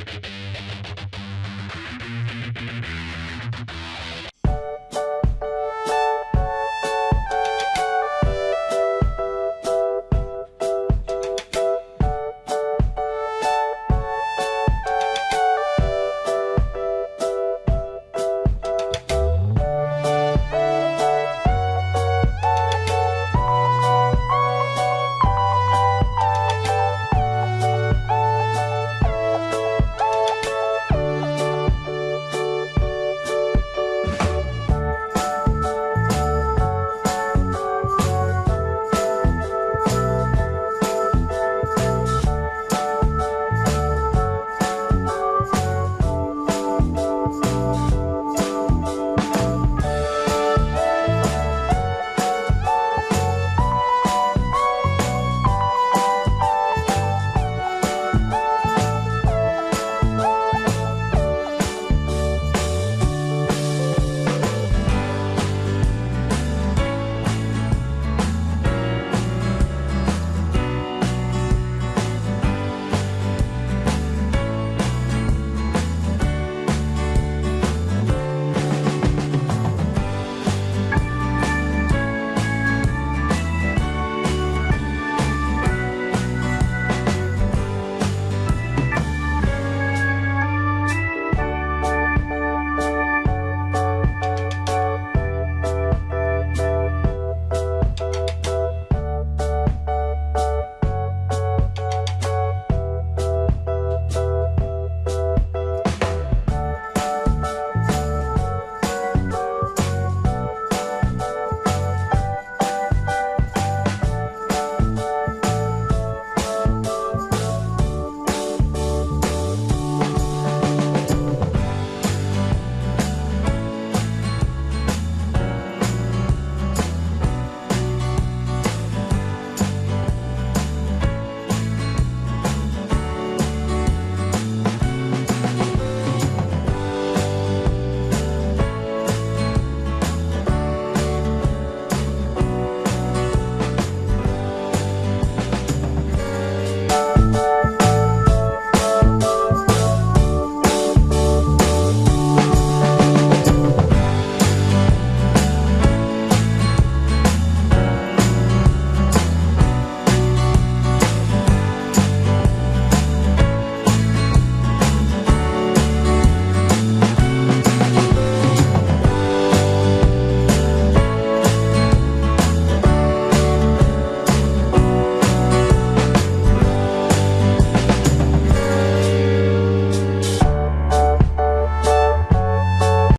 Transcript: you